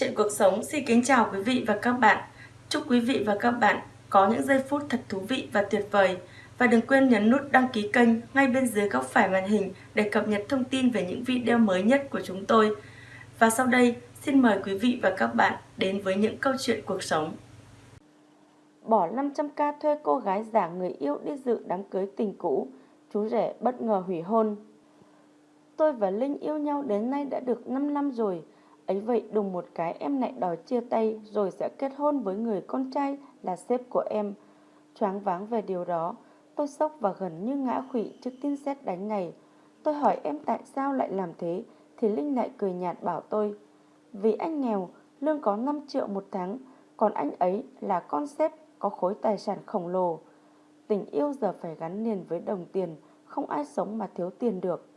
Chuyện cuộc sống xin kính chào quý vị và các bạn. Chúc quý vị và các bạn có những giây phút thật thú vị và tuyệt vời. Và đừng quên nhấn nút đăng ký kênh ngay bên dưới góc phải màn hình để cập nhật thông tin về những video mới nhất của chúng tôi. Và sau đây, xin mời quý vị và các bạn đến với những câu chuyện cuộc sống. Bỏ 500k thuê cô gái giả người yêu đi dự đám cưới tình cũ, chú rể bất ngờ hủy hôn. Tôi và Linh yêu nhau đến nay đã được 5 năm rồi. Ấy vậy đùng một cái em lại đòi chia tay rồi sẽ kết hôn với người con trai là sếp của em. Choáng váng về điều đó, tôi sốc và gần như ngã khủy trước tin xét đánh này. Tôi hỏi em tại sao lại làm thế, thì Linh lại cười nhạt bảo tôi. Vì anh nghèo, lương có 5 triệu một tháng, còn anh ấy là con sếp có khối tài sản khổng lồ. Tình yêu giờ phải gắn liền với đồng tiền, không ai sống mà thiếu tiền được.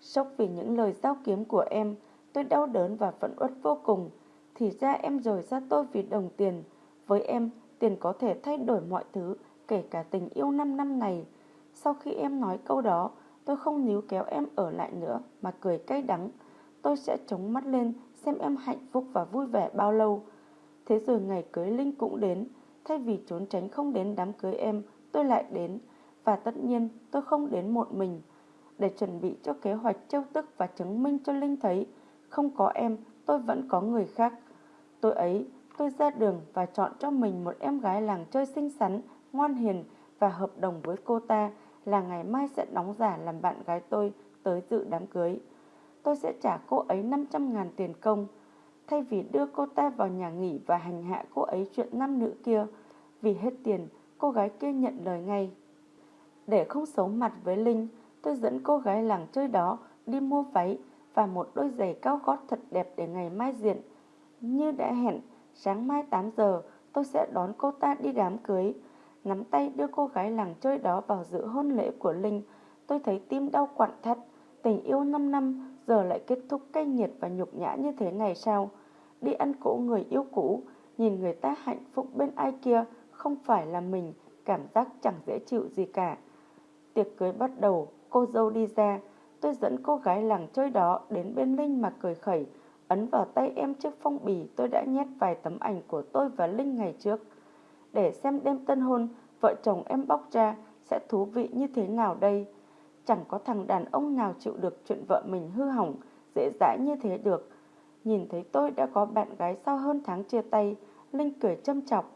Sốc vì những lời giao kiếm của em, tôi đau đớn và phẫn uất vô cùng. Thì ra em rời xa tôi vì đồng tiền. Với em, tiền có thể thay đổi mọi thứ, kể cả tình yêu 5 năm này. Sau khi em nói câu đó, tôi không níu kéo em ở lại nữa mà cười cay đắng. Tôi sẽ chống mắt lên xem em hạnh phúc và vui vẻ bao lâu. Thế rồi ngày cưới Linh cũng đến. Thay vì trốn tránh không đến đám cưới em, tôi lại đến. Và tất nhiên tôi không đến một mình để chuẩn bị cho kế hoạch trêu tức và chứng minh cho Linh thấy không có em tôi vẫn có người khác. Tôi ấy, tôi ra đường và chọn cho mình một em gái làng chơi xinh xắn, ngoan hiền và hợp đồng với cô ta là ngày mai sẽ đóng giả làm bạn gái tôi tới dự đám cưới. Tôi sẽ trả cô ấy 500 ngàn tiền công. Thay vì đưa cô ta vào nhà nghỉ và hành hạ cô ấy chuyện nam nữ kia, vì hết tiền, cô gái kia nhận lời ngay. Để không xấu mặt với Linh, tôi dẫn cô gái làng chơi đó đi mua váy và một đôi giày cao gót thật đẹp để ngày mai diện. Như đã hẹn, sáng mai 8 giờ tôi sẽ đón cô ta đi đám cưới. Nắm tay đưa cô gái làng chơi đó vào dự hôn lễ của Linh. Tôi thấy tim đau quặn thắt. Tình yêu 5 năm giờ lại kết thúc cay nghiệt và nhục nhã như thế này sao? Đi ăn cỗ người yêu cũ, nhìn người ta hạnh phúc bên ai kia không phải là mình, cảm giác chẳng dễ chịu gì cả. Tiệc cưới bắt đầu, cô dâu đi ra, tôi dẫn cô gái làng chơi đó đến bên Linh mà cười khẩy, ấn vào tay em chiếc phong bì tôi đã nhét vài tấm ảnh của tôi và Linh ngày trước. Để xem đêm tân hôn, vợ chồng em bóc ra sẽ thú vị như thế nào đây. Chẳng có thằng đàn ông nào chịu được chuyện vợ mình hư hỏng, dễ dãi như thế được. Nhìn thấy tôi đã có bạn gái sau hơn tháng chia tay, Linh cười châm chọc.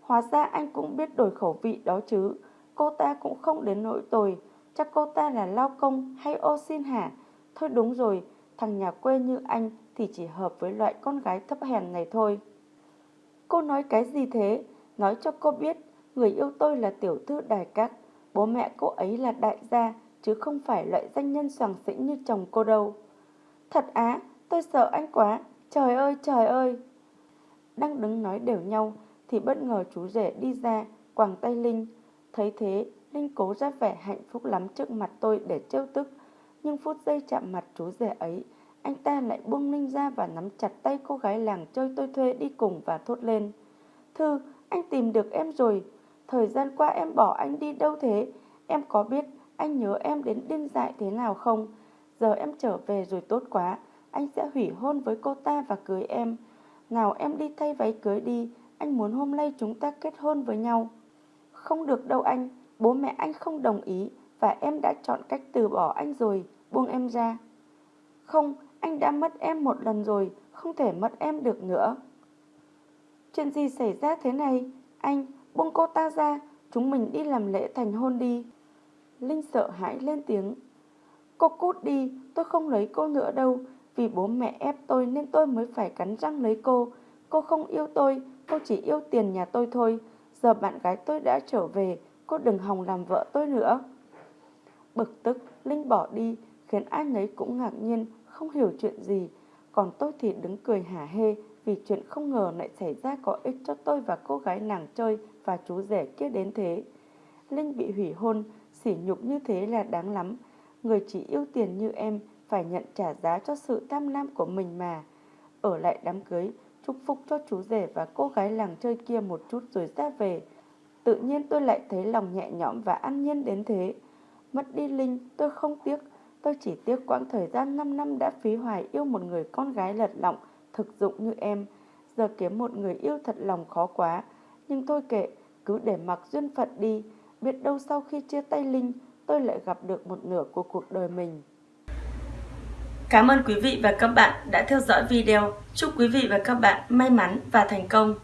Hóa ra anh cũng biết đổi khẩu vị đó chứ, cô ta cũng không đến nỗi tồi, chắc cô ta là lao công hay ô xin hả? Thôi đúng rồi, thằng nhà quê như anh thì chỉ hợp với loại con gái thấp hèn này thôi. Cô nói cái gì thế? Nói cho cô biết, người yêu tôi là tiểu thư đài các, bố mẹ cô ấy là đại gia, chứ không phải loại danh nhân soàng xĩnh như chồng cô đâu. Thật á, tôi sợ anh quá, trời ơi trời ơi. Đang đứng nói đều nhau, thì bất ngờ chú rể đi ra, quàng tay Linh. Thấy thế, Linh cố ra vẻ hạnh phúc lắm trước mặt tôi để trêu tức. Nhưng phút giây chạm mặt chú rể ấy, anh ta lại buông Linh ra và nắm chặt tay cô gái làng chơi tôi thuê đi cùng và thốt lên. Thư, anh tìm được em rồi. Thời gian qua em bỏ anh đi đâu thế? Em có biết anh nhớ em đến điên dại thế nào không? Giờ em trở về rồi tốt quá. Anh sẽ hủy hôn với cô ta và cưới em. Nào em đi thay váy cưới đi. Anh muốn hôm nay chúng ta kết hôn với nhau. Không được đâu anh. Bố mẹ anh không đồng ý và em đã chọn cách từ bỏ anh rồi, buông em ra. Không, anh đã mất em một lần rồi, không thể mất em được nữa. Chuyện gì xảy ra thế này? Anh, buông cô ta ra, chúng mình đi làm lễ thành hôn đi. Linh sợ hãi lên tiếng. Cô cút đi, tôi không lấy cô nữa đâu, vì bố mẹ ép tôi nên tôi mới phải cắn răng lấy cô. Cô không yêu tôi, cô chỉ yêu tiền nhà tôi thôi. Giờ bạn gái tôi đã trở về, cô đừng hòng làm vợ tôi nữa. Bực tức, Linh bỏ đi, khiến ai nấy cũng ngạc nhiên, không hiểu chuyện gì. Còn tôi thì đứng cười hả hê vì chuyện không ngờ lại xảy ra có ích cho tôi và cô gái nàng chơi và chú rể kia đến thế. Linh bị hủy hôn, sỉ nhục như thế là đáng lắm. Người chỉ yêu tiền như em phải nhận trả giá cho sự tham lam của mình mà. Ở lại đám cưới, chúc phúc cho chú rể và cô gái làng chơi kia một chút rồi ra về. Tự nhiên tôi lại thấy lòng nhẹ nhõm và an nhiên đến thế. Mất đi Linh, tôi không tiếc. Tôi chỉ tiếc quãng thời gian 5 năm đã phí hoài yêu một người con gái lật lọng, thực dụng như em. Giờ kiếm một người yêu thật lòng khó quá. Nhưng thôi kệ, cứ để mặc duyên phận đi. Biết đâu sau khi chia tay Linh, tôi lại gặp được một nửa của cuộc đời mình. Cảm ơn quý vị và các bạn đã theo dõi video. Chúc quý vị và các bạn may mắn và thành công.